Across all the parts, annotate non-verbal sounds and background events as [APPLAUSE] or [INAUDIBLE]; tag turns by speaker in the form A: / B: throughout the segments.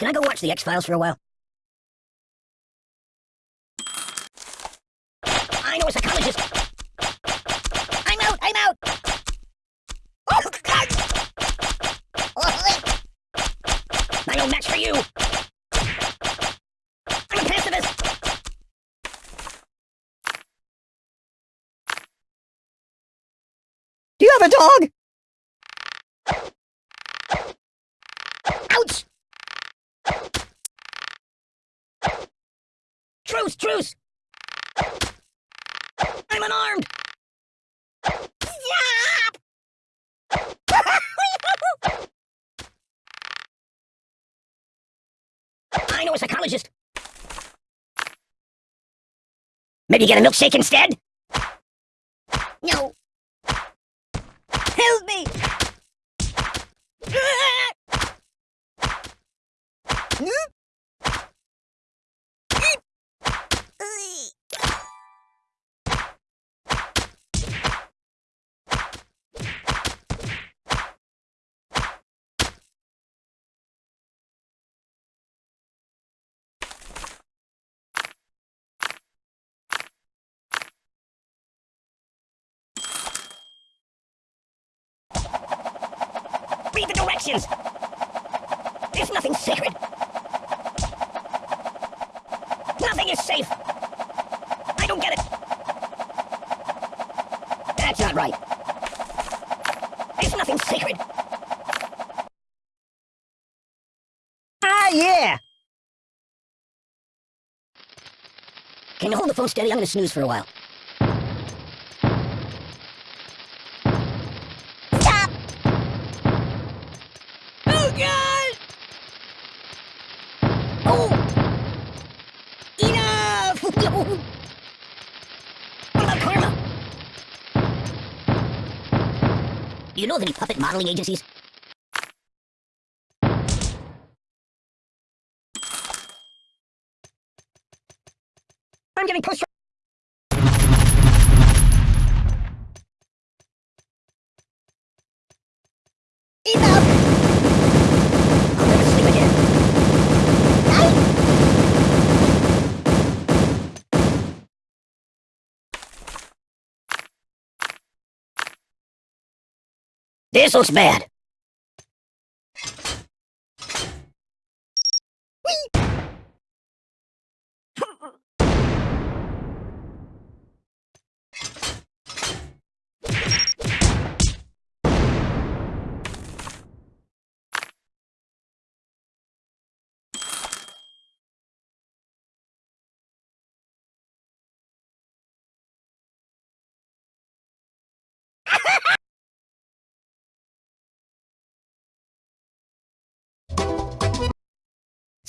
A: Can I go watch the X-Files for a while? I know a psychologist. I'm out, I'm out! Oh, God! Oh, no match for you! I'm a pacifist!
B: Do
A: you have a dog? Truce, truce! I'm unarmed! [LAUGHS] I know a psychologist. Maybe get a milkshake instead? No.
B: Help
A: me! [LAUGHS] Hmm? Read the directions! There's nothing sacred! Nothing is safe! I don't get it! That's not right! There's nothing sacred! Ah, yeah! Can you hold the phone steady? I'm gonna snooze for a while. You know of any puppet modeling agencies? I'm getting post- This looks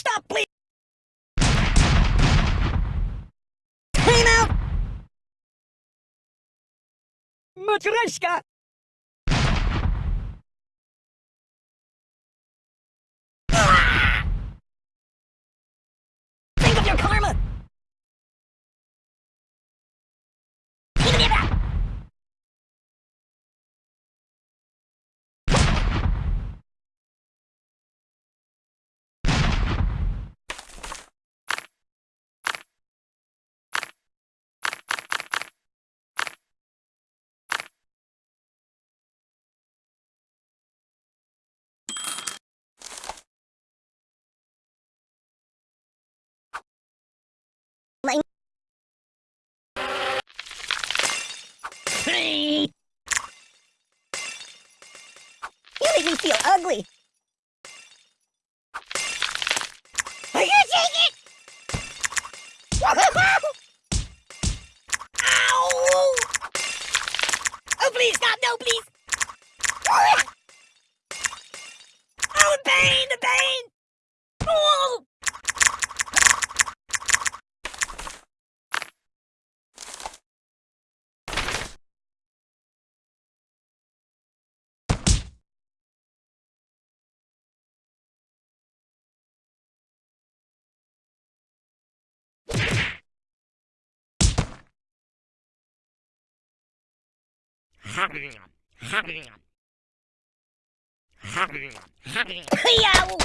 A: Stop, please! Time out! Matryoshka! Ah! Think of your karma! Hey!
B: You make me feel ugly.
A: Яу!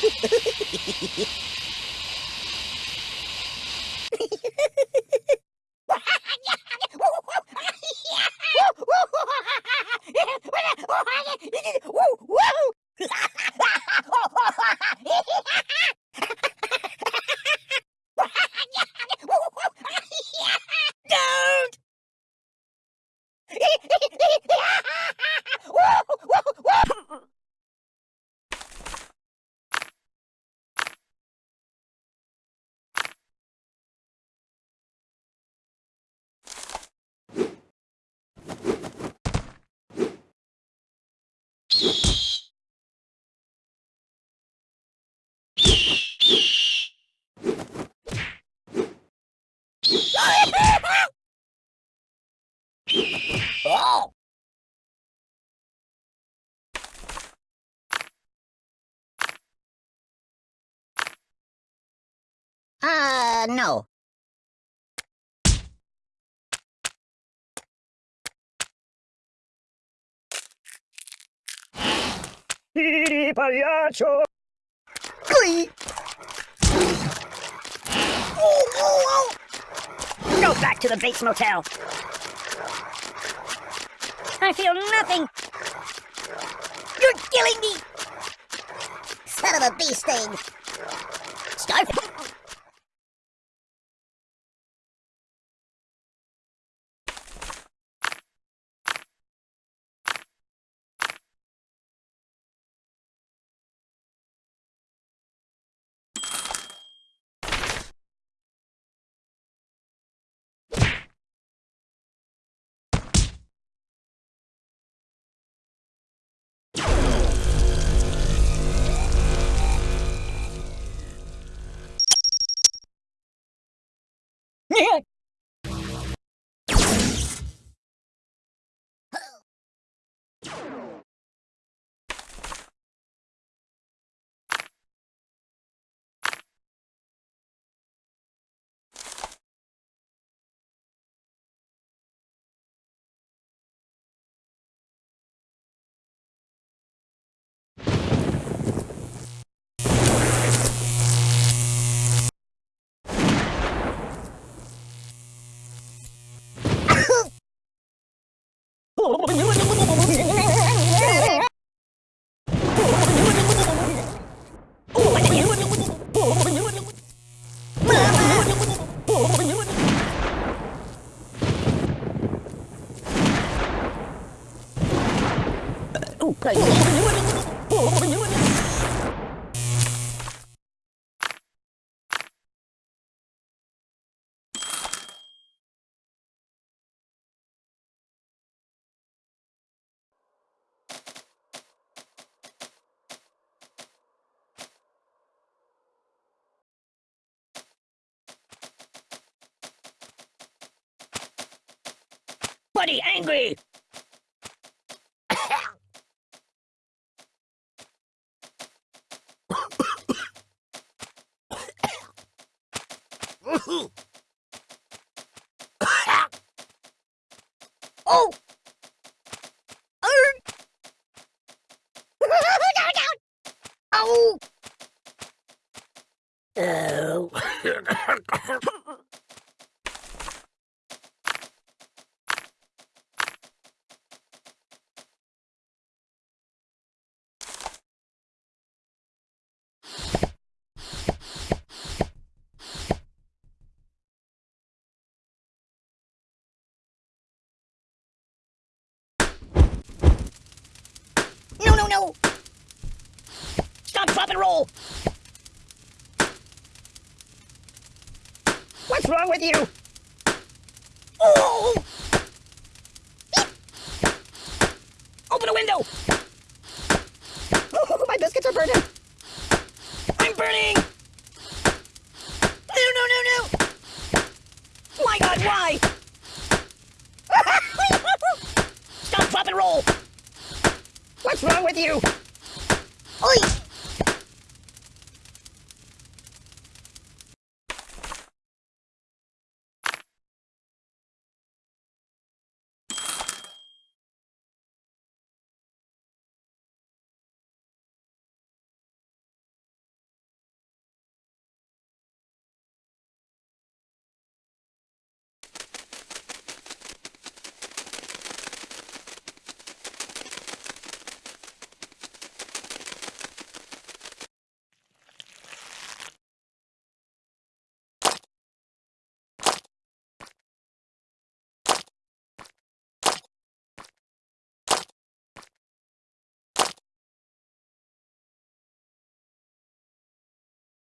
A: Don't! [LAUGHS] Oh! Uh, no. Pagliaccio! Glee! Oh, oh, oh! Go back to the Bates Motel. I feel nothing. You're killing me. Son of a bee sting. Scarf. [LAUGHS] can't 我的宝贝名字叫做宝宝 Buddy angry! oh!
B: Arr! oh!
A: Oh. [LAUGHS] [LAUGHS] [LAUGHS] No! Stop, drop, and roll! What's wrong with you? Oh! Open a window! Oh, my biscuits are burning! I'm burning! No, no, no, no! My god, why? Stop, drop, and roll! What's wrong with you?